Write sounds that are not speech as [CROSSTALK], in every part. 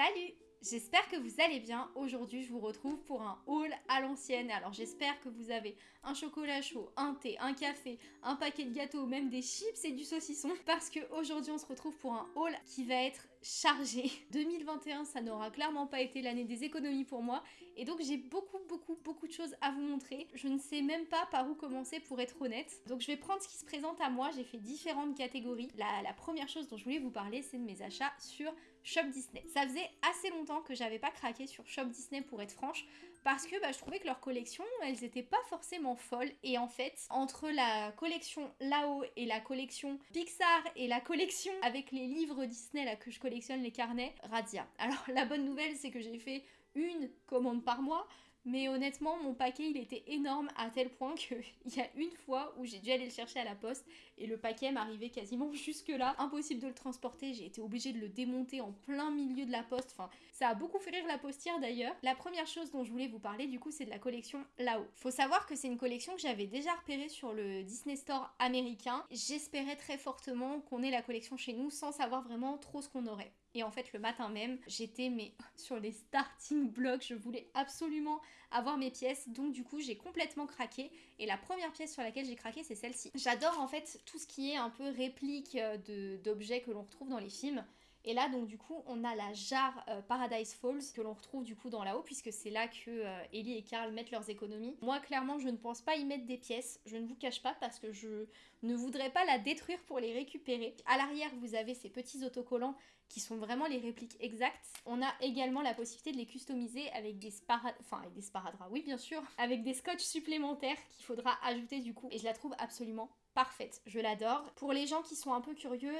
Salut J'espère que vous allez bien. Aujourd'hui, je vous retrouve pour un haul à l'ancienne. Alors, j'espère que vous avez un chocolat chaud, un thé, un café, un paquet de gâteaux, même des chips et du saucisson. Parce que aujourd'hui, on se retrouve pour un haul qui va être chargé. 2021, [LAUGHS] ça n'aura clairement pas été l'année des économies pour moi. Et donc, j'ai beaucoup, beaucoup, beaucoup de choses à vous montrer. Je ne sais même pas par où commencer pour être honnête. Donc, je vais prendre ce qui se présente à moi. J'ai fait différentes catégories. La, la première chose dont je voulais vous parler, c'est de mes achats sur Shop Disney. Ça faisait assez longtemps que j'avais pas craqué sur Shop Disney pour être franche, parce que bah, je trouvais que leurs collections, elles étaient pas forcément folles. Et en fait, entre la collection là-haut et la collection Pixar et la collection avec les livres Disney là que je collectionne, les carnets, radia. Alors la bonne nouvelle, c'est que j'ai fait une commande par mois, mais honnêtement, mon paquet il était énorme à tel point qu'il [LAUGHS] y a une fois où j'ai dû aller le chercher à la poste et le paquet m'arrivait quasiment [LAUGHS] jusque là. Impossible de le transporter, j'ai été obligée de le démonter en plein milieu de la poste. Enfin, ça a beaucoup fait rire la postière d'ailleurs. La première chose dont je voulais vous parler du coup, c'est de la collection là-haut. Faut savoir que c'est une collection que j'avais déjà repérée sur le Disney Store américain. J'espérais très fortement qu'on ait la collection chez nous sans savoir vraiment trop ce qu'on aurait. Et en fait, le matin même, j'étais [LAUGHS] sur les starting blocks, je voulais absolument avoir mes pièces, donc du coup, j'ai complètement craqué. Et la première pièce sur laquelle j'ai craqué, c'est celle-ci. J'adore en fait tout ce qui est un peu réplique euh, d'objets que l'on retrouve dans les films. Et là, donc du coup, on a la jarre euh, Paradise Falls que l'on retrouve du coup dans la haut, puisque c'est là que euh, Ellie et Carl mettent leurs économies. Moi, clairement, je ne pense pas y mettre des pièces. Je ne vous cache pas parce que je ne voudrais pas la détruire pour les récupérer. À l'arrière, vous avez ces petits autocollants qui sont vraiment les répliques exactes. On a également la possibilité de les customiser avec des sparadraps, enfin avec des sparadraps, oui bien sûr, avec des scotch supplémentaires qu'il faudra ajouter du coup. Et je la trouve absolument parfaite, je l'adore. Pour les gens qui sont un peu curieux,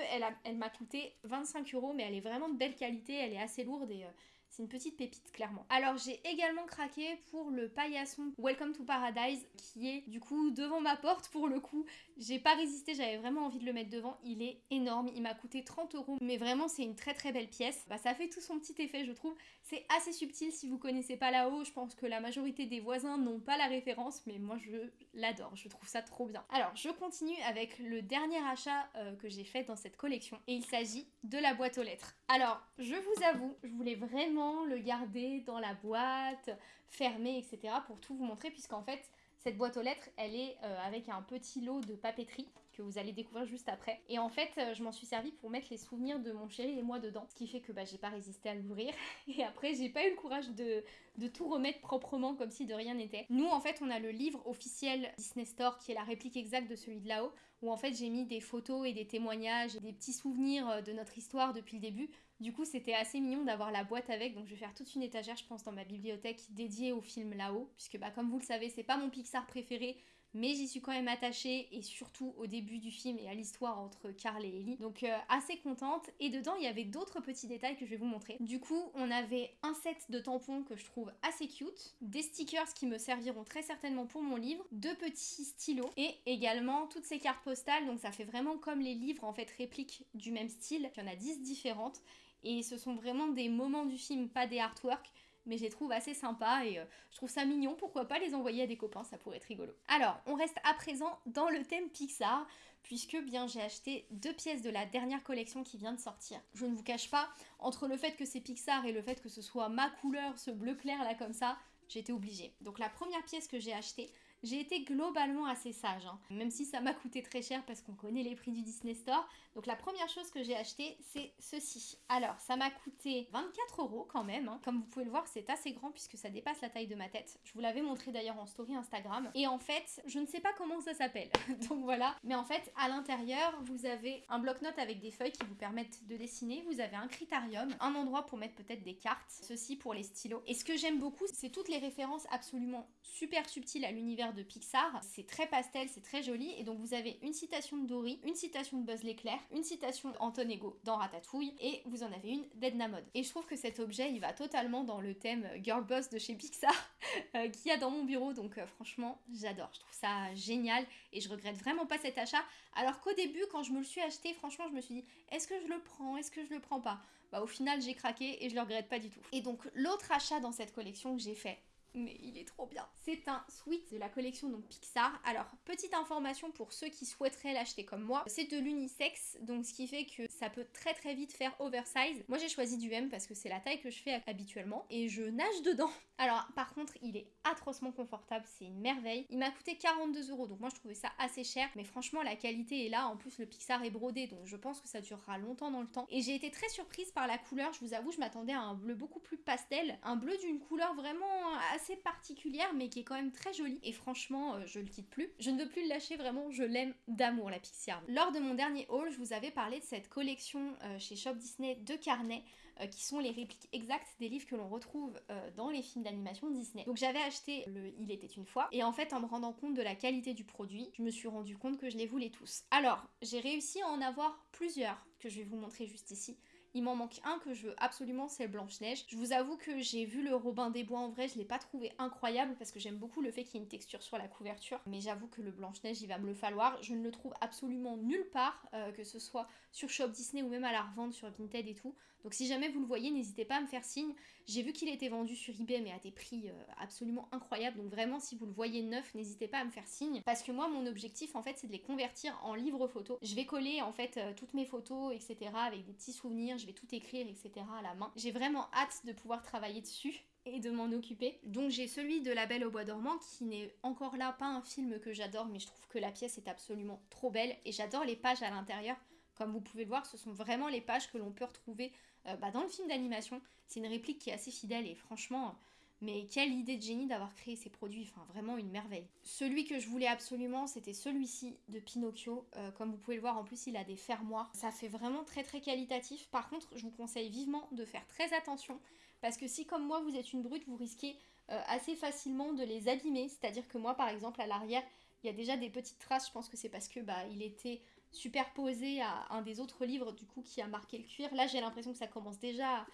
elle, m'a coûté 25 euros, mais elle est vraiment de belle qualité, elle est assez lourde et euh, c'est une petite pépite, clairement. Alors, j'ai également craqué pour le paillasson Welcome to Paradise, qui est du coup devant ma porte pour le coup. J'ai pas résisté, j'avais vraiment envie de le mettre devant. Il est énorme, il m'a coûté 30 euros, mais vraiment, c'est une très très belle pièce. Bah, ça fait tout son petit effet, je trouve. C'est assez subtil si vous connaissez pas là-haut. Je pense que la majorité des voisins n'ont pas la référence, mais moi, je l'adore. Je trouve ça trop bien. Alors, je continue avec le dernier achat euh, que j'ai fait dans cette collection, et il s'agit de la boîte aux lettres. Alors, je vous avoue, je voulais vraiment le garder dans la boîte, fermé, etc. pour tout vous montrer, puisqu'en fait, cette boîte aux lettres, elle est euh, avec un petit lot de papeterie que vous allez découvrir juste après. Et en fait, euh, je m'en suis servi pour mettre les souvenirs de mon chéri et moi dedans. Ce qui fait que bah, j'ai pas résisté à l'ouvrir. [LAUGHS] Et après, j'ai pas eu le courage de, de tout remettre proprement comme si de rien n'était. Nous, en fait, on a le livre officiel Disney Store qui est la réplique exacte de celui de là-haut, où en fait j'ai mis des photos et des témoignages et des petits souvenirs euh, de notre histoire depuis le début. Du coup, c'était assez mignon d'avoir la boîte avec, donc je vais faire toute une étagère, je pense, dans ma bibliothèque dédiée au film là-haut, puisque bah, comme vous le savez, c'est pas mon Pixar préféré, mais j'y suis quand même attachée et surtout au début du film et à l'histoire entre Carl et Ellie. Donc euh, assez contente et dedans il y avait d'autres petits détails que je vais vous montrer. Du coup on avait un set de tampons que je trouve assez cute, des stickers qui me serviront très certainement pour mon livre, deux petits stylos et également toutes ces cartes postales donc ça fait vraiment comme les livres en fait répliques du même style. Il y en a 10 différentes et ce sont vraiment des moments du film, pas des artworks mais je les trouve assez sympas et euh, je trouve ça mignon, pourquoi pas les envoyer à des copains, ça pourrait être rigolo. Alors, on reste à présent dans le thème Pixar, puisque bien j'ai acheté deux pièces de la dernière collection qui vient de sortir. Je ne vous cache pas, entre le fait que c'est Pixar et le fait que ce soit ma couleur, ce bleu clair là comme ça, j'étais obligée. Donc la première pièce que j'ai achetée, j'ai été globalement assez sage, hein. même si ça m'a coûté très cher parce qu'on connaît les prix du Disney Store. Donc la première chose que j'ai acheté, c'est ceci. Alors, ça m'a coûté 24 euros quand même. Hein. Comme vous pouvez le voir, c'est assez grand puisque ça dépasse la taille de ma tête. Je vous l'avais montré d'ailleurs en story Instagram. Et en fait, je ne sais pas comment ça s'appelle. [LAUGHS] Donc voilà. Mais en fait, à l'intérieur, vous avez un bloc-notes avec des feuilles qui vous permettent de dessiner. Vous avez un critérium, un endroit pour mettre peut-être des cartes. Ceci pour les stylos. Et ce que j'aime beaucoup, c'est toutes les références absolument super subtiles à l'univers de Pixar. C'est très pastel, c'est très joli. Et donc vous avez une citation de Dory, une citation de Buzz l'éclair, une citation d'Anton Ego dans Ratatouille, et vous en avez une d'Edna Mode. Et je trouve que cet objet, il va totalement dans le thème Girl Boss de chez Pixar, [LAUGHS] euh, qu'il y a dans mon bureau. Donc euh, franchement, j'adore. Je trouve ça génial et je regrette vraiment pas cet achat. Alors qu'au début, quand je me le suis acheté, franchement, je me suis dit, est-ce que je le prends? Est-ce que je le prends pas? Bah au final, j'ai craqué et je le regrette pas du tout. Et donc l'autre achat dans cette collection que j'ai fait mais il est trop bien. C'est un sweat de la collection donc Pixar. Alors, petite information pour ceux qui souhaiteraient l'acheter comme moi, c'est de l'unisex, donc ce qui fait que ça peut très très vite faire oversize. Moi j'ai choisi du M parce que c'est la taille que je fais habituellement et je nage dedans. [LAUGHS] Alors par contre, il est atrocement confortable, c'est une merveille. Il m'a coûté 42 euros, donc moi je trouvais ça assez cher, mais franchement la qualité est là. En plus le Pixar est brodé, donc je pense que ça durera longtemps dans le temps. Et j'ai été très surprise par la couleur, je vous avoue, je m'attendais à un bleu beaucoup plus pastel, un bleu d'une couleur vraiment assez particulière, mais qui est quand même très jolie. Et franchement, euh, je le quitte plus. Je ne veux plus le lâcher, vraiment, je l'aime d'amour la Pixar. Lors de mon dernier haul, je vous avais parlé de cette collection euh, chez Shop Disney de carnets euh, qui sont les répliques exactes des livres que l'on retrouve dans les films d'animation Disney. Donc j'avais acheté le Il était une fois et en fait en me rendant compte de la qualité du produit, je me suis rendu compte que je les voulais tous. Alors j'ai réussi à en avoir plusieurs que je vais vous montrer juste ici. Il m'en manque un que je veux absolument, c'est Blanche-Neige. Je vous avoue que j'ai vu le Robin des Bois en vrai, je l'ai pas trouvé incroyable parce que j'aime beaucoup le fait qu'il y ait une texture sur la couverture. Mais j'avoue que le Blanche-Neige, il va me le falloir. Je ne le trouve absolument nulle part, euh, que ce soit sur Shop Disney ou même à la revente sur Vinted et tout. Donc si jamais vous le voyez, n'hésitez pas à me faire signe. J'ai vu qu'il était vendu sur eBay mais à des prix euh, absolument incroyables. Donc vraiment si vous le voyez neuf, n'hésitez pas à me faire signe. Parce que moi mon objectif en fait c'est de les convertir en livres photos. Je vais coller en fait euh, toutes mes photos etc. avec des petits souvenirs, je vais tout écrire etc. à la main. J'ai vraiment hâte de pouvoir travailler dessus et de m'en occuper. Donc j'ai celui de La Belle au Bois dormant qui n'est encore là pas un film que j'adore mais je trouve que la pièce est absolument trop belle et j'adore les pages à l'intérieur. Comme vous pouvez le voir, ce sont vraiment les pages que l'on peut retrouver euh, bah, dans le film d'animation. C'est une réplique qui est assez fidèle et franchement, mais quelle idée de génie d'avoir créé ces produits, enfin vraiment une merveille. Celui que je voulais absolument, c'était celui-ci de Pinocchio. Euh, comme vous pouvez le voir, en plus il a des fermoirs. Ça fait vraiment très très qualitatif. Par contre, je vous conseille vivement de faire très attention parce que si comme moi vous êtes une brute, vous risquez euh, assez facilement de les abîmer. C'est-à-dire que moi par exemple à l'arrière, il y a déjà des petites traces, je pense que c'est parce que bah il était superposé à un des autres livres du coup qui a marqué le cuir. Là j'ai l'impression que ça commence déjà à,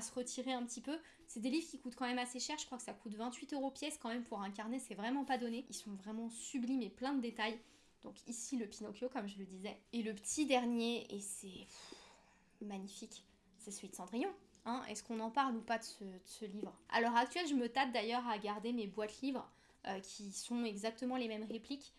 se retirer un petit peu. C'est des livres qui coûtent quand même assez cher, je crois que ça coûte 28 euros pièce quand même pour un carnet, c'est vraiment pas donné. Ils sont vraiment sublimes et plein de détails. Donc ici le Pinocchio comme je le disais. Et le petit dernier, et c'est magnifique, c'est celui de Cendrillon. Hein Est-ce qu'on en parle ou pas de ce, livre? À l'heure actuelle, je me tâte d'ailleurs à garder mes boîtes livres euh, qui sont exactement les mêmes répliques.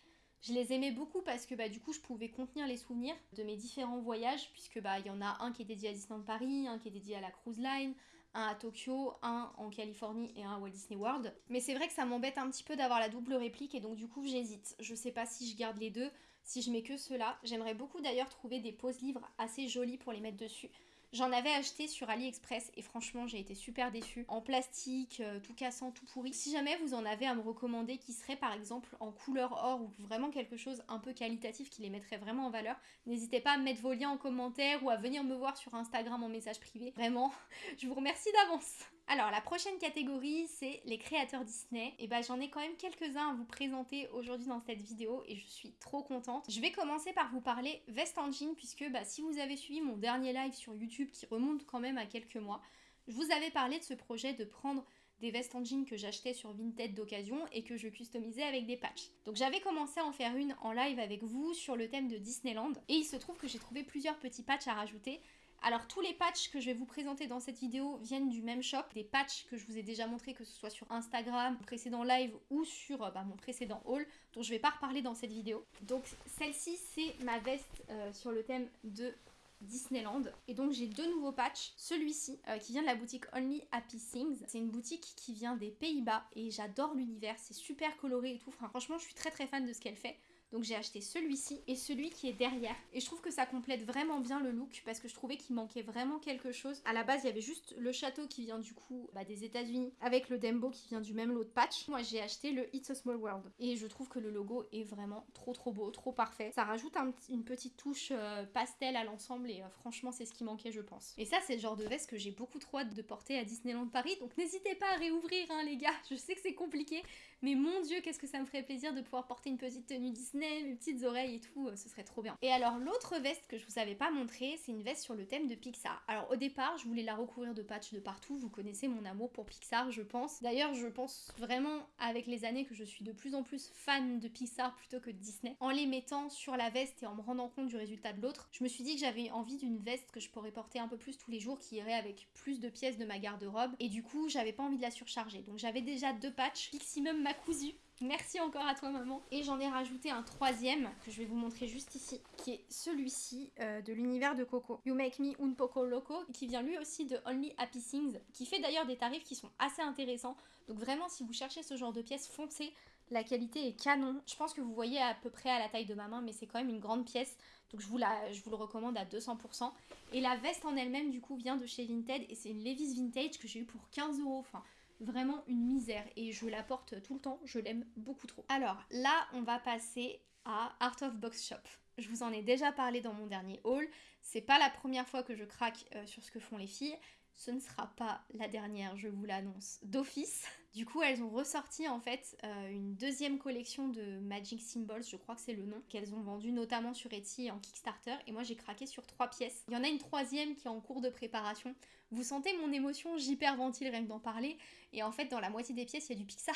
Je les aimais beaucoup parce que bah, du coup je pouvais contenir les souvenirs de mes différents voyages puisque bah il y en a un qui est dédié à Disneyland Paris, un qui est dédié à la cruise line, un à Tokyo, un en Californie et un à Walt Disney World. Mais c'est vrai que ça m'embête un petit peu d'avoir la double réplique et donc du coup j'hésite. Je sais pas si je garde les deux, si je mets que cela. J'aimerais beaucoup d'ailleurs trouver des poses livres assez jolis pour les mettre dessus. J'en avais acheté sur AliExpress et franchement j'ai été super déçue. En plastique, euh, tout cassant, tout pourri. Si jamais vous en avez à me recommander qui serait par exemple en couleur or ou vraiment quelque chose un peu qualitatif qui les mettrait vraiment en valeur, n'hésitez pas à mettre vos liens en commentaire ou à venir me voir sur Instagram en message privé. Vraiment, [LAUGHS] je vous remercie d'avance. Alors la prochaine catégorie c'est les créateurs Disney. Et bah j'en ai quand même quelques-uns à vous présenter aujourd'hui dans cette vidéo et je suis trop contente. Je vais commencer par vous parler Vest Engine puisque bah, si vous avez suivi mon dernier live sur YouTube qui remonte quand même à quelques mois, je vous avais parlé de ce projet de prendre des vestes en jean que j'achetais sur Vinted d'occasion et que je customisais avec des patchs. Donc j'avais commencé à en faire une en live avec vous sur le thème de Disneyland et il se trouve que j'ai trouvé plusieurs petits patchs à rajouter alors tous les patchs que je vais vous présenter dans cette vidéo viennent du même shop, des patchs que je vous ai déjà montré que ce soit sur Instagram, précédent live ou sur euh, bah, mon précédent haul, dont je vais pas reparler dans cette vidéo. Donc celle-ci c'est ma veste euh, sur le thème de Disneyland. Et donc j'ai deux nouveaux patchs. Celui-ci euh, qui vient de la boutique Only Happy Things. C'est une boutique qui vient des Pays-Bas et j'adore l'univers. C'est super coloré et tout. franchement je suis très très fan de ce qu'elle fait. Donc j'ai acheté celui-ci et celui qui est derrière. Et je trouve que ça complète vraiment bien le look parce que je trouvais qu'il manquait vraiment quelque chose. À la base, il y avait juste le château qui vient du coup bah, des États-Unis avec le Dembo qui vient du même lot de patch. Moi, j'ai acheté le It's a Small World. Et je trouve que le logo est vraiment trop trop beau, trop parfait. Ça rajoute une petite touche euh, pastel à l'ensemble et euh, franchement, c'est ce qui manquait, je pense. Et ça, c'est le genre de veste que j'ai beaucoup trop hâte de porter à Disneyland Paris. Donc n'hésitez pas à réouvrir, hein, les gars. Je sais que c'est compliqué, mais mon dieu, qu'est-ce que ça me ferait plaisir de pouvoir porter une petite tenue Disney Mes petites oreilles et tout, euh, ce serait trop bien. Et alors l'autre veste que je vous avais pas montré, c'est une veste sur le thème de Pixar. Alors au départ, je voulais la recouvrir de patchs de partout, vous connaissez mon amour pour Pixar, je pense. D'ailleurs, je pense vraiment avec les années que je suis de plus en plus fan de Pixar plutôt que de Disney. En les mettant sur la veste et en me rendant compte du résultat de l'autre, je me suis dit que j'avais envie d'une veste que je pourrais porter un peu plus tous les jours, qui irait avec plus de pièces de ma garde-robe. Et du coup, j'avais pas envie de la surcharger. Donc j'avais déjà deux patchs. Piximum m'a cousu Merci encore à toi maman. Et j'en ai rajouté un troisième que je vais vous montrer juste ici, qui est celui-ci euh, de l'univers de Coco. You Make Me Un Poco Loco, qui vient lui aussi de Only Happy Things, qui fait d'ailleurs des tarifs qui sont assez intéressants. Donc vraiment si vous cherchez ce genre de pièces, foncez. La qualité est canon. Je pense que vous voyez à peu près à la taille de ma main, mais c'est quand même une grande pièce. Donc je vous, la, je vous le recommande à 200%. Et la veste en elle-même du coup vient de chez Vinted et c'est une Levi's Vintage que j'ai eu pour 15 euros. Enfin, vraiment une misère et je la porte tout le temps, je l'aime beaucoup trop. Alors là, on va passer à Art of Box Shop. Je vous en ai déjà parlé dans mon dernier haul. C'est pas la première fois que je craque euh, sur ce que font les filles. Ce ne sera pas la dernière, je vous l'annonce, d'office. Du coup, elles ont ressorti en fait euh, une deuxième collection de Magic Symbols, je crois que c'est le nom, qu'elles ont vendu notamment sur Etsy et en Kickstarter. Et moi, j'ai craqué sur trois pièces. Il y en a une troisième qui est en cours de préparation. Vous sentez mon émotion, j'hyperventile rien que d'en parler. Et en fait, dans la moitié des pièces, il y a du Pixar.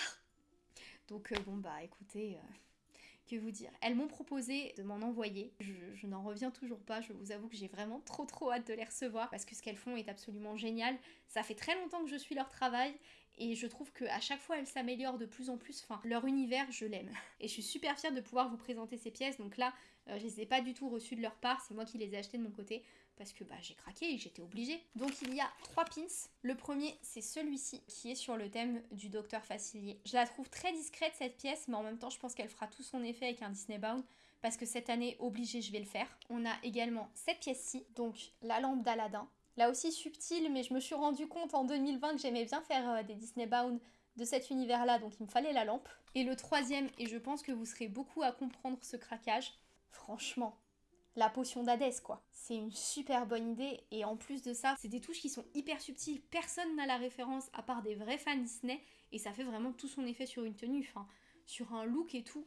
Donc, euh, bon, bah écoutez. Euh, que vous dire Elles m'ont proposé de m'en envoyer. Je, n'en reviens toujours pas. Je vous avoue que j'ai vraiment trop trop hâte de les recevoir parce que ce qu'elles font est absolument génial. Ça fait très longtemps que je suis leur travail et je trouve qu'à chaque fois elles s'améliorent de plus en plus. Enfin, leur univers, je l'aime. [LAUGHS] Et je suis super fière de pouvoir vous présenter ces pièces. Donc là, euh, je les ai pas du tout reçues de leur part, c'est moi qui les ai achetées de mon côté parce que bah, j'ai craqué et j'étais obligée. Donc il y a trois pins. Le premier, c'est celui-ci qui est sur le thème du docteur Facilier. Je la trouve très discrète cette pièce, mais en même temps, je pense qu'elle fera tout son effet avec un Disney Bound parce que cette année, obligé, je vais le faire. On a également cette pièce-ci, donc la lampe d'Aladin. Là aussi subtile, mais je me suis rendu compte en 2020 que j'aimais bien faire euh, des Disney Bound de cet univers-là, donc il me fallait la lampe. Et le troisième, et je pense que vous serez beaucoup à comprendre ce craquage, franchement, la potion d'Hadès quoi. C'est une super bonne idée et en plus de ça, c'est des touches qui sont hyper subtiles, personne n'a la référence à part des vrais fans Disney et ça fait vraiment tout son effet sur une tenue, enfin sur un look et tout.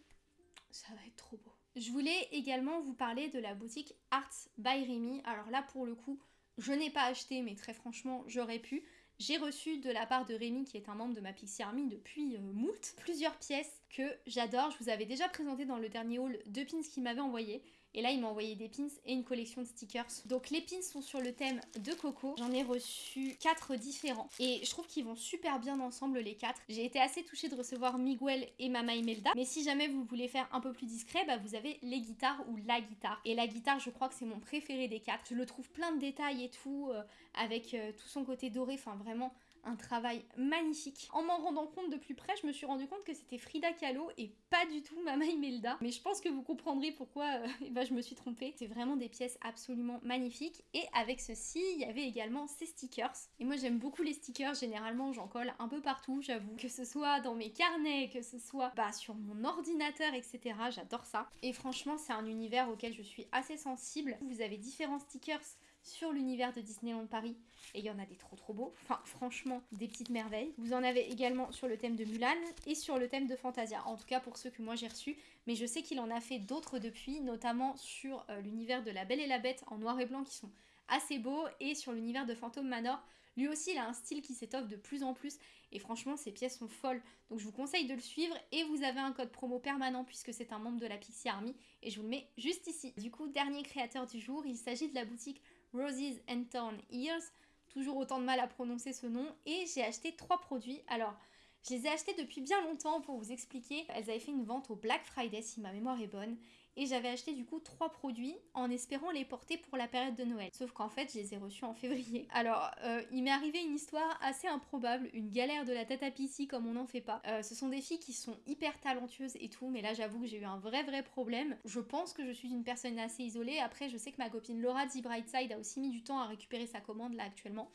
Ça va être trop beau. Je voulais également vous parler de la boutique Arts by Remy. Alors là pour le coup, je n'ai pas acheté mais très franchement, j'aurais pu. J'ai reçu de la part de Rémi, qui est un membre de ma Pixie Army depuis euh, moult, plusieurs pièces que j'adore. Je vous avais déjà présenté dans le dernier haul deux pins qu'il m'avait envoyé. Et là, il m'a envoyé des pins et une collection de stickers. Donc les pins sont sur le thème de Coco. J'en ai reçu quatre différents. Et je trouve qu'ils vont super bien ensemble les quatre. J'ai été assez touchée de recevoir Miguel et Mama Imelda. Mais si jamais vous voulez faire un peu plus discret, bah vous avez les guitares ou la guitare. Et la guitare, je crois que c'est mon préféré des quatre. Je le trouve plein de détails et tout, euh, avec euh, tout son côté doré. Enfin vraiment, un travail magnifique. En m'en rendant compte de plus près, je me suis rendu compte que c'était Frida Kahlo et pas du tout Mama Imelda. Mais je pense que vous comprendrez pourquoi euh, [LAUGHS] eh ben, je me suis trompée. C'est vraiment des pièces absolument magnifiques. Et avec ceci, il y avait également ces stickers. Et moi j'aime beaucoup les stickers, généralement j'en colle un peu partout, j'avoue. Que ce soit dans mes carnets, que ce soit bah, sur mon ordinateur, etc. J'adore ça. Et franchement, c'est un univers auquel je suis assez sensible. Vous avez différents stickers sur l'univers de Disneyland Paris. Et il y en a des trop trop beaux. Enfin, franchement, des petites merveilles. Vous en avez également sur le thème de Mulan et sur le thème de Fantasia. En tout cas, pour ceux que moi j'ai reçus. Mais je sais qu'il en a fait d'autres depuis, notamment sur euh, l'univers de La Belle et la Bête en noir et blanc qui sont assez beaux. Et sur l'univers de Phantom Manor. Lui aussi, il a un style qui s'étoffe de plus en plus. Et franchement, ces pièces sont folles. Donc je vous conseille de le suivre. Et vous avez un code promo permanent puisque c'est un membre de la Pixie Army. Et je vous le mets juste ici. Du coup, dernier créateur du jour, il s'agit de la boutique Roses and Thorn Ears. Toujours autant de mal à prononcer ce nom. Et j'ai acheté trois produits. Alors, je les ai achetés depuis bien longtemps pour vous expliquer. Elles avaient fait une vente au Black Friday si ma mémoire est bonne et j'avais acheté du coup trois produits en espérant les porter pour la période de Noël. Sauf qu'en fait, je les ai reçus en février. [LAUGHS] Alors, euh, il m'est arrivé une histoire assez improbable, une galère de la tête à pissi comme on n'en fait pas. Euh, ce sont des filles qui sont hyper talentueuses et tout, mais là j'avoue que j'ai eu un vrai vrai problème. Je pense que je suis une personne assez isolée. Après, je sais que ma copine Laura de Brightside a aussi mis du temps à récupérer sa commande là actuellement.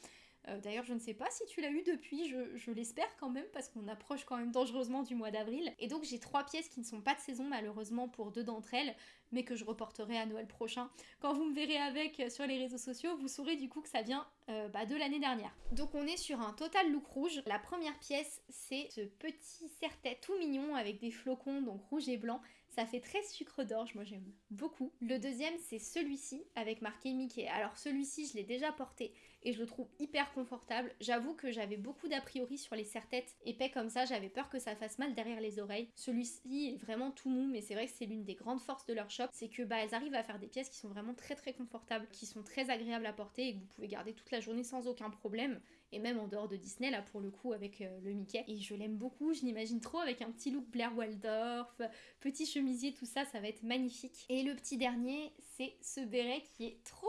Euh, d'ailleurs, je ne sais pas si tu l'as eu depuis, je, l'espère quand même, parce qu'on approche quand même dangereusement du mois d'avril. Et donc, j'ai trois pièces qui ne sont pas de saison, malheureusement, pour deux d'entre elles, mais que je reporterai à Noël prochain. Quand vous me verrez avec sur les réseaux sociaux, vous saurez du coup que ça vient euh, bah, de l'année dernière. Donc, on est sur un total look rouge. La première pièce, c'est ce petit serre-tête tout mignon avec des flocons, donc rouge et blanc. Ça fait très sucre d'orge, moi j'aime beaucoup. Le deuxième, c'est celui-ci avec marqué Mickey. Alors celui-ci, je l'ai déjà porté et je le trouve hyper confortable. J'avoue que j'avais beaucoup d'a priori sur les serre-têtes épais comme ça, j'avais peur que ça fasse mal derrière les oreilles. Celui-ci est vraiment tout mou, mais c'est vrai que c'est l'une des grandes forces de leur shop, c'est que bah elles arrivent à faire des pièces qui sont vraiment très très confortables, qui sont très agréables à porter et que vous pouvez garder toute la journée sans aucun problème. Et même en dehors de Disney là pour le coup avec euh, le Mickey. Et je l'aime beaucoup. Je l'imagine trop avec un petit look Blair Waldorf petit chemisier tout ça. Ça va être magnifique. Et le petit dernier c'est ce béret qui est trop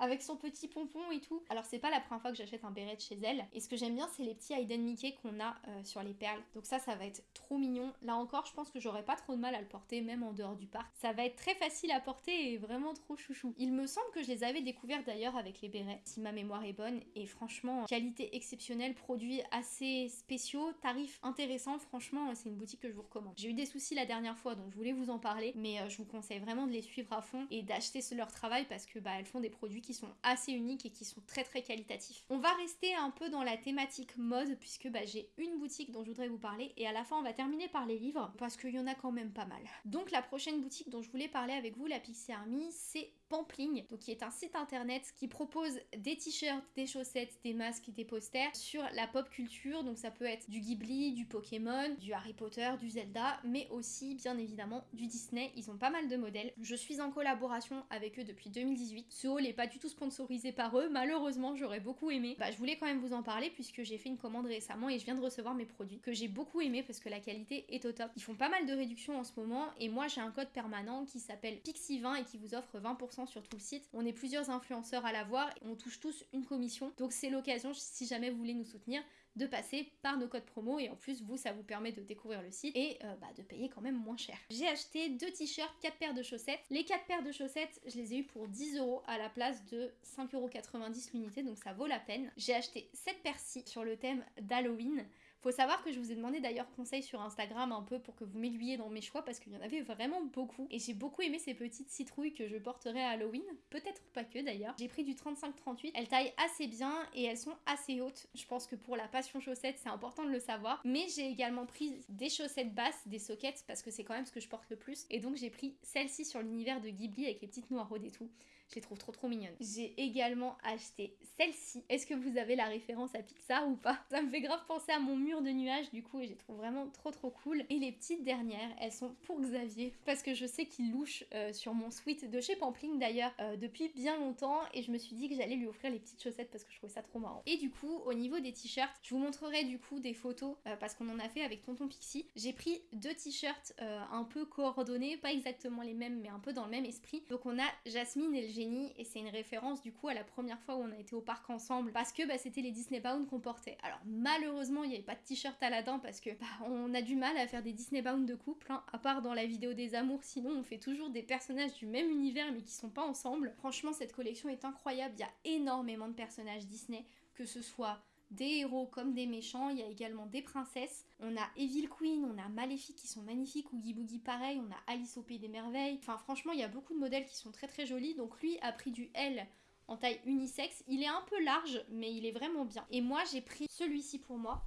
avec son petit pompon et tout. Alors c'est pas la première fois que j'achète un béret de chez elle. Et ce que j'aime bien c'est les petits Hayden Mickey qu'on a euh, sur les perles. Donc ça ça va être trop mignon. Là encore je pense que j'aurais pas trop de mal à le porter même en dehors du parc. Ça va être très facile à porter et vraiment trop chouchou. Il me semble que je les avais découverts d'ailleurs avec les bérets si ma mémoire est bonne. Et franchement qualité exceptionnelle, produits assez spéciaux, tarifs intéressants. Franchement c'est une boutique que je vous recommande. J'ai eu des soucis la dernière fois donc je voulais vous en parler. Mais euh, je vous conseille vraiment de les suivre à fond et d'acheter leur travail parce que bah elles font des produits qui sont assez uniques et qui sont très très qualitatifs. On va rester un peu dans la thématique mode puisque bah, j'ai une boutique dont je voudrais vous parler et à la fin on va terminer par les livres parce qu'il y en a quand même pas mal. Donc la prochaine boutique dont je voulais parler avec vous, la Pixie Army, c'est Pampling, donc qui est un site internet qui propose des t-shirts, des chaussettes, des masques, des posters sur la pop culture. Donc ça peut être du Ghibli, du Pokémon, du Harry Potter, du Zelda, mais aussi bien évidemment du Disney. Ils ont pas mal de modèles. Je suis en collaboration avec eux depuis 2018. Ce haul est pas du tout sponsorisé par eux. Malheureusement, j'aurais beaucoup aimé. Bah, je voulais quand même vous en parler puisque j'ai fait une commande récemment et je viens de recevoir mes produits que j'ai beaucoup aimé parce que la qualité est au top. Ils font pas mal de réductions en ce moment et moi j'ai un code permanent qui s'appelle Pixie20 et qui vous offre 20% sur tout le site. On est plusieurs influenceurs à l'avoir et on touche tous une commission. Donc c'est l'occasion, si jamais vous voulez nous soutenir, de passer par nos codes promo et en plus vous ça vous permet de découvrir le site et euh, bah, de payer quand même moins cher. J'ai acheté deux t-shirts, quatre paires de chaussettes. Les quatre paires de chaussettes je les ai eu pour 10 euros à la place de 5,90€ l'unité donc ça vaut la peine. J'ai acheté 7 persil sur le thème d'Halloween. Faut savoir que je vous ai demandé d'ailleurs conseil sur Instagram un peu pour que vous m'aiguilliez dans mes choix parce qu'il y en avait vraiment beaucoup. Et j'ai beaucoup aimé ces petites citrouilles que je porterai à Halloween. Peut-être pas que d'ailleurs. J'ai pris du 35-38. Elles taillent assez bien et elles sont assez hautes. Je pense que pour la passion chaussettes, c'est important de le savoir. Mais j'ai également pris des chaussettes basses, des sockets parce que c'est quand même ce que je porte le plus. Et donc j'ai pris celle-ci sur l'univers de Ghibli avec les petites noiraudes et tout. Je les trouve trop trop mignonnes. J'ai également acheté celle-ci. Est-ce que vous avez la référence à Pixar ou pas? Ça me fait grave penser à mon mur de nuages du coup et je les trouve vraiment trop trop cool. Et les petites dernières, elles sont pour Xavier parce que je sais qu'il louche euh, sur mon suite de chez Pampling d'ailleurs euh, depuis bien longtemps et je me suis dit que j'allais lui offrir les petites chaussettes parce que je trouvais ça trop marrant. Et du coup, au niveau des t-shirts, je vous montrerai du coup des photos euh, parce qu'on en a fait avec Tonton Pixie. J'ai pris deux t-shirts un peu coordonnés, pas exactement les mêmes mais un peu dans le même esprit. Donc on a Jasmine et le et c'est une référence du coup à la première fois où on a été au parc ensemble parce que bah, c'était les Disney Bound qu'on portait. Alors malheureusement il n'y avait pas de t-shirt Aladdin parce que bah, on a du mal à faire des Disney Bound de couple, hein, à part dans la vidéo des amours, sinon on fait toujours des personnages du même univers mais qui sont pas ensemble. Franchement cette collection est incroyable, il y a énormément de personnages Disney, que ce soit des héros comme des méchants, il y a également des princesses. On a Evil Queen, on a Maléfique qui sont magnifiques, Oogie Boogie pareil, on a Alice au Pays des Merveilles. Enfin franchement, il y a beaucoup de modèles qui sont très très jolis. Donc lui a pris du L en taille unisexe. Il est un peu large, mais il est vraiment bien. Et moi, j'ai pris celui-ci pour moi,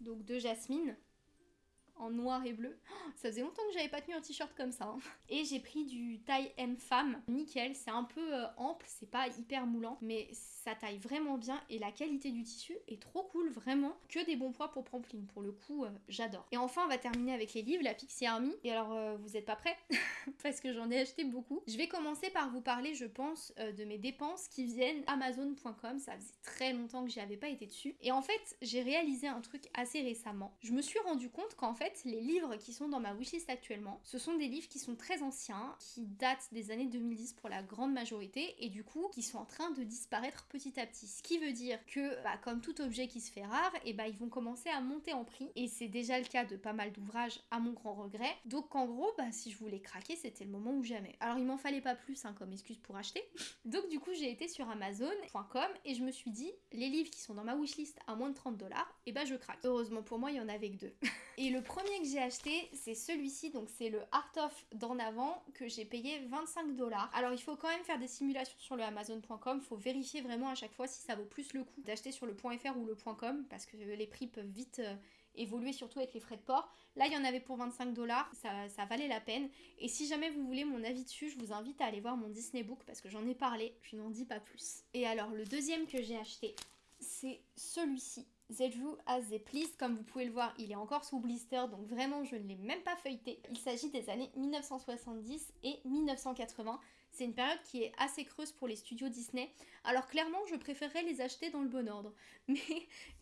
donc de Jasmine en noir et bleu. ça faisait longtemps que j'avais pas tenu un t-shirt comme ça. Hein. Et j'ai pris du taille M femme, nickel. C'est un peu euh, ample, c'est pas hyper moulant, mais ça taille vraiment bien et la qualité du tissu est trop cool, vraiment. Que des bons poids pour Pampling, pour le coup, euh, j'adore. Et enfin, on va terminer avec les livres, la Pixie Army. Et alors, euh, vous êtes pas prêts? [LAUGHS] Parce que j'en ai acheté beaucoup. Je vais commencer par vous parler, je pense, de mes dépenses qui viennent Amazon.com. Ça faisait très longtemps que j'y avais pas été dessus. Et en fait, j'ai réalisé un truc assez récemment. Je me suis rendu compte qu'en fait, les livres qui sont dans ma wishlist actuellement, ce sont des livres qui sont très anciens, qui datent des années 2010 pour la grande majorité, et du coup, qui sont en train de disparaître petit à petit. Ce qui veut dire que, bah, comme tout objet qui se fait rare, et eh bah, ils vont commencer à monter en prix, et c'est déjà le cas de pas mal d'ouvrages, à mon grand regret. Donc, en gros, bah, si je voulais craquer, c'était le moment ou jamais. Alors, il m'en fallait pas plus hein, comme excuse pour acheter. [LAUGHS] Donc, du coup, j'ai été sur Amazon.com et je me suis dit, les livres qui sont dans ma wishlist à moins de 30 dollars, et bah, je craque. Heureusement pour moi, il y en avait que deux. [LAUGHS] et le que j'ai acheté, c'est celui-ci, donc c'est le Art of d'en avant que j'ai payé 25 dollars. Alors il faut quand même faire des simulations sur le Amazon.com, faut vérifier vraiment à chaque fois si ça vaut plus le coup d'acheter sur le .fr ou le .com parce que les prix peuvent vite euh, évoluer surtout avec les frais de port. Là, il y en avait pour 25 dollars, ça, ça valait la peine. Et si jamais vous voulez mon avis dessus, je vous invite à aller voir mon Disney Book parce que j'en ai parlé, je n'en dis pas plus. Et alors, le deuxième que j'ai acheté, c'est celui-ci. Zedru as comme vous pouvez le voir, il est encore sous blister, donc vraiment je ne l'ai même pas feuilleté. Il s'agit des années 1970 et 1980. C'est une période qui est assez creuse pour les studios Disney. Alors clairement, je préférerais les acheter dans le bon ordre. [LAUGHS] Mais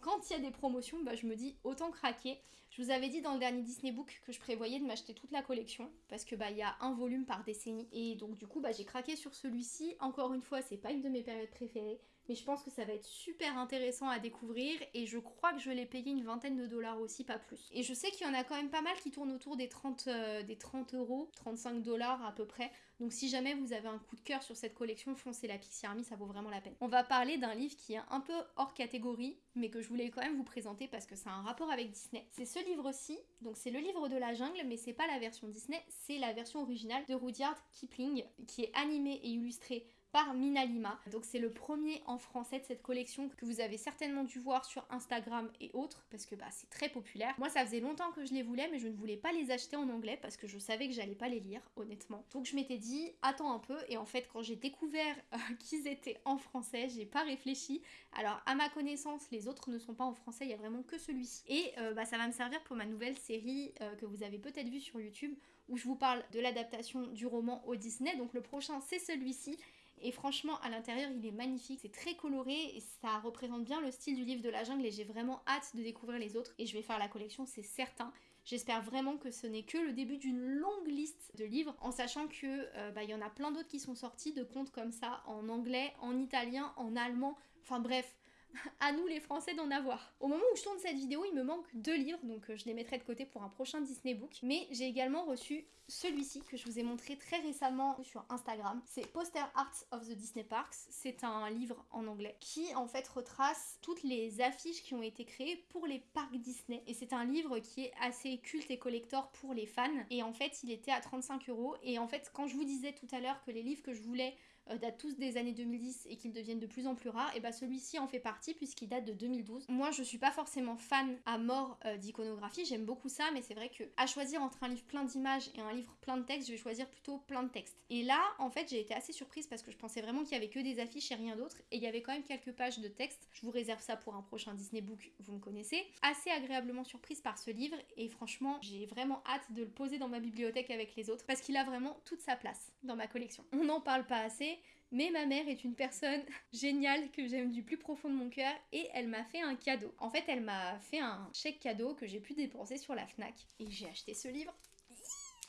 quand il y a des promotions, bah, je me dis autant craquer. Je vous avais dit dans le dernier Disney Book que je prévoyais de m'acheter toute la collection parce que bah il y a un volume par décennie et donc du coup bah j'ai craqué sur celui-ci. Encore une fois, c'est pas une de mes périodes préférées, mais je pense que ça va être super intéressant à découvrir et je crois que je l'ai payé une vingtaine de dollars aussi, pas plus. Et je sais qu'il y en a quand même pas mal qui tournent autour des 30, euh, des 30 euros, 35 dollars à peu près. Donc si jamais vous avez un coup de cœur sur cette collection, foncez la Pixie Army, ça vaut vraiment la peine. On va parler d'un livre qui est un peu hors catégorie, mais que je voulais quand même vous présenter parce que ça a un rapport avec Disney. C'est ce livre-ci, donc c'est le livre de la jungle, mais c'est pas la version Disney, c'est la version originale de Rudyard Kipling, qui est animée et illustrée par Minalima. Donc c'est le premier en français de cette collection que vous avez certainement dû voir sur Instagram et autres parce que bah, c'est très populaire. Moi ça faisait longtemps que je les voulais mais je ne voulais pas les acheter en anglais parce que je savais que j'allais pas les lire honnêtement. Donc je m'étais dit attends un peu et en fait quand j'ai découvert euh, [LAUGHS] qu'ils étaient en français j'ai pas réfléchi. Alors à ma connaissance les autres ne sont pas en français, il y a vraiment que celui-ci. Et euh, bah, ça va me servir pour ma nouvelle série euh, que vous avez peut-être vue sur YouTube où je vous parle de l'adaptation du roman au Disney. Donc le prochain c'est celui-ci et franchement, à l'intérieur, il est magnifique, c'est très coloré et ça représente bien le style du livre de la jungle et j'ai vraiment hâte de découvrir les autres. Et je vais faire la collection, c'est certain. J'espère vraiment que ce n'est que le début d'une longue liste de livres, en sachant que euh, bah, il y en a plein d'autres qui sont sortis de contes comme ça en anglais, en italien, en allemand. Enfin bref, [LAUGHS] à nous les Français d'en avoir. Au moment où je tourne cette vidéo, il me manque deux livres, donc euh, je les mettrai de côté pour un prochain Disney Book. Mais j'ai également reçu celui-ci que je vous ai montré très récemment sur Instagram. C'est Poster Arts of the Disney Parks. C'est un livre en anglais qui en fait retrace toutes les affiches qui ont été créées pour les parcs Disney. Et c'est un livre qui est assez culte et collector pour les fans. Et en fait, il était à 35 euros. Et en fait, quand je vous disais tout à l'heure que les livres que je voulais euh, datent tous des années 2010 et qu'ils deviennent de plus en plus rares, et bah celui-ci en fait partie puisqu'il date de 2012. Moi je suis pas forcément fan à mort euh, d'iconographie, j'aime beaucoup ça, mais c'est vrai que à choisir entre un livre plein d'images et un livre plein de textes, je vais choisir plutôt plein de textes. Et là en fait j'ai été assez surprise parce que je pensais vraiment qu'il y avait que des affiches et rien d'autre, et il y avait quand même quelques pages de texte. Je vous réserve ça pour un prochain Disney Book, vous me connaissez. Assez agréablement surprise par ce livre, et franchement j'ai vraiment hâte de le poser dans ma bibliothèque avec les autres parce qu'il a vraiment toute sa place dans ma collection. On n'en parle pas assez, mais ma mère est une personne [LAUGHS] géniale que j'aime du plus profond de mon cœur et elle m'a fait un cadeau. En fait, elle m'a fait un chèque cadeau que j'ai pu dépenser sur la FNAC et j'ai acheté ce livre.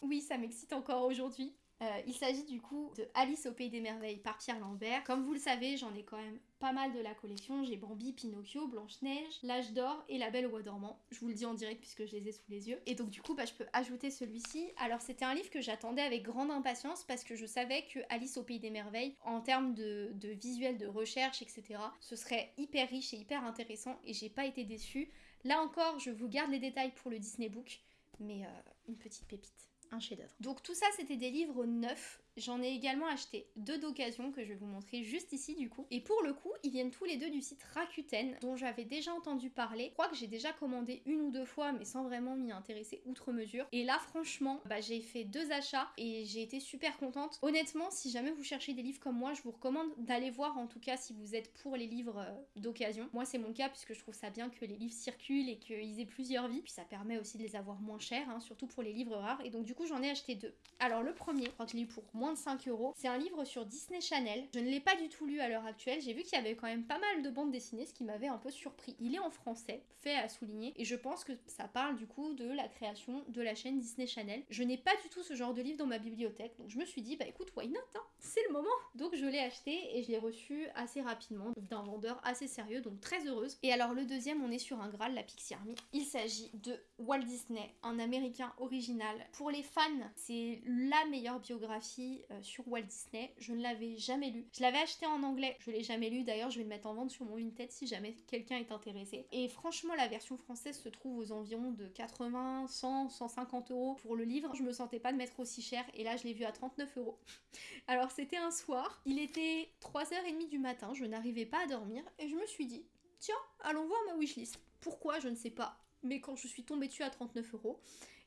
Oui, ça m'excite encore aujourd'hui. Euh, il s'agit du coup de Alice au Pays des Merveilles par Pierre Lambert. Comme vous le savez, j'en ai quand même pas mal de la collection. J'ai Bambi, Pinocchio, Blanche-Neige, L'Âge d'Or et La Belle au Bois dormant. Je vous le dis en direct puisque je les ai sous les yeux. Et donc du coup, bah, je peux ajouter celui-ci. Alors c'était un livre que j'attendais avec grande impatience parce que je savais que Alice au Pays des Merveilles, en termes de, visuel, de recherche, etc., ce serait hyper riche et hyper intéressant et j'ai pas été déçue. Là encore, je vous garde les détails pour le Disney Book, mais euh, une petite pépite un chef-d'œuvre. Donc tout ça c'était des livres neufs J'en ai également acheté deux d'occasion que je vais vous montrer juste ici du coup. Et pour le coup, ils viennent tous les deux du site Rakuten dont j'avais déjà entendu parler. Je crois que j'ai déjà commandé une ou deux fois mais sans vraiment m'y intéresser outre mesure. Et là franchement, bah, j'ai fait deux achats et j'ai été super contente. Honnêtement, si jamais vous cherchez des livres comme moi, je vous recommande d'aller voir en tout cas si vous êtes pour les livres euh, d'occasion. Moi c'est mon cas puisque je trouve ça bien que les livres circulent et qu'ils aient plusieurs vies. Puis ça permet aussi de les avoir moins chers, hein, surtout pour les livres rares. Et donc du coup j'en ai acheté deux. Alors le premier, je crois que je l'ai eu pour moi de 5 euros. C'est un livre sur Disney Channel. Je ne l'ai pas du tout lu à l'heure actuelle. J'ai vu qu'il y avait quand même pas mal de bandes dessinées, ce qui m'avait un peu surpris. Il est en français, fait à souligner, et je pense que ça parle du coup de la création de la chaîne Disney Channel. Je n'ai pas du tout ce genre de livre dans ma bibliothèque, donc je me suis dit, bah écoute, why not hein? C'est le moment Donc je l'ai acheté et je l'ai reçu assez rapidement d'un vendeur assez sérieux, donc très heureuse. Et alors le deuxième, on est sur un Graal, la Pixie Army. Il s'agit de Walt Disney, un américain original. Pour les fans, c'est la meilleure biographie euh, sur Walt Disney. Je ne l'avais jamais lu. Je l'avais acheté en anglais, je l'ai jamais lu. D'ailleurs, je vais le mettre en vente sur mon Vinted si jamais quelqu'un est intéressé. Et franchement, la version française se trouve aux environs de 80, 100, 150 euros pour le livre. Je me sentais pas de mettre aussi cher et là, je l'ai vu à 39 euros. [LAUGHS] Alors, c'était un soir. Il était 3h30 du matin. Je n'arrivais pas à dormir et je me suis dit, tiens, allons voir ma wishlist. Pourquoi Je ne sais pas mais quand je suis tombée dessus à 39 euros,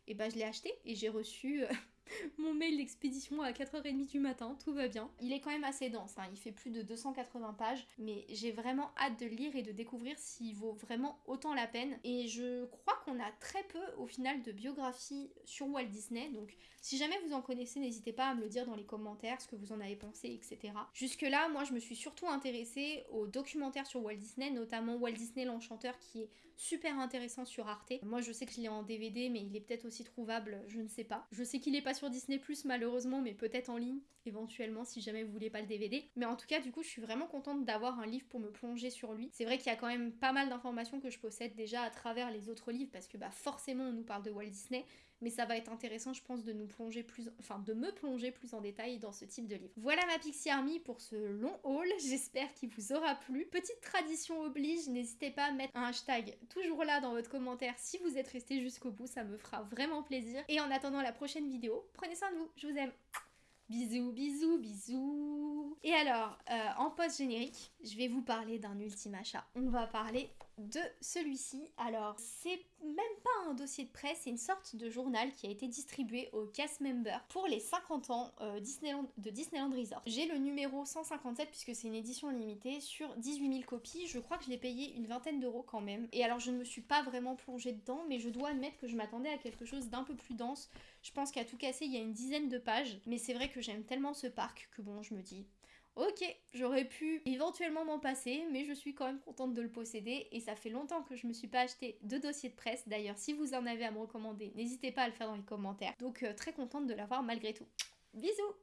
et bah je l'ai acheté et j'ai reçu euh, [LAUGHS] mon mail d'expédition à 4h30 du matin, tout va bien. Il est quand même assez dense, hein. il fait plus de 280 pages, mais j'ai vraiment hâte de le lire et de découvrir s'il vaut vraiment autant la peine. Et je crois qu'on a très peu au final de biographies sur Walt Disney, donc si jamais vous en connaissez, n'hésitez pas à me le dire dans les commentaires, ce que vous en avez pensé, etc. Jusque là, moi je me suis surtout intéressée aux documentaires sur Walt Disney, notamment Walt Disney l'Enchanteur qui est super intéressant sur Arte. Moi je sais que je l'ai en DVD, mais il est peut-être aussi trouvable, je ne sais pas. Je sais qu'il est pas sur Disney Plus malheureusement, mais peut-être en ligne éventuellement si jamais vous voulez pas le DVD. Mais en tout cas, du coup, je suis vraiment contente d'avoir un livre pour me plonger sur lui. C'est vrai qu'il y a quand même pas mal d'informations que je possède déjà à travers les autres livres parce que bah forcément on nous parle de Walt Disney, mais ça va être intéressant, je pense, de nous plonger plus, enfin, de me plonger plus en détail dans ce type de livre. Voilà ma Pixie Army pour ce long haul. [LAUGHS] J'espère qu'il vous aura plu. Petite tradition oblige, n'hésitez pas à mettre un hashtag toujours là dans votre commentaire si vous êtes resté jusqu'au bout, ça me fera vraiment plaisir. Et en attendant la prochaine vidéo, prenez soin de vous, je vous aime. Bisous, bisous, bisous. Et alors, euh, en post-générique, je vais vous parler d'un ultime achat. On va parler de celui-ci. Alors, c'est même pas un dossier de presse, c'est une sorte de journal qui a été distribué aux cast members pour les 50 ans euh, Disneyland, de Disneyland Resort. J'ai le numéro 157 puisque c'est une édition limitée sur 18 000 copies. Je crois que je l'ai payé une vingtaine d'euros quand même. Et alors, je ne me suis pas vraiment plongée dedans, mais je dois admettre que je m'attendais à quelque chose d'un peu plus dense. Je pense qu'à tout casser, il y a une dizaine de pages, mais c'est vrai que j'aime tellement ce parc que bon, je me dis, Ok, j'aurais pu éventuellement m'en passer, mais je suis quand même contente de le posséder et ça fait longtemps que je me suis pas acheté de dossier de presse. D'ailleurs, si vous en avez à me recommander, n'hésitez pas à le faire dans les commentaires. Donc euh, très contente de l'avoir malgré tout. Bisous